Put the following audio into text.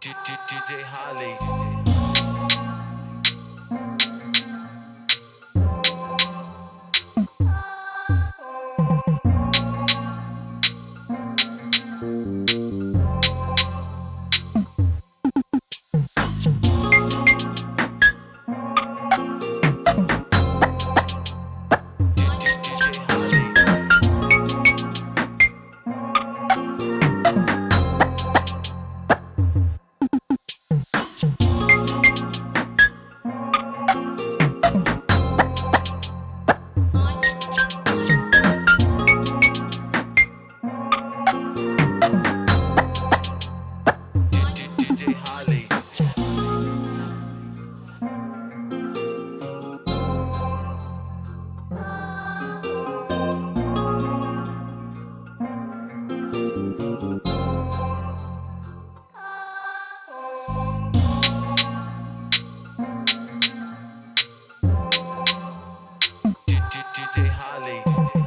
DJ Holly. DJ Holly.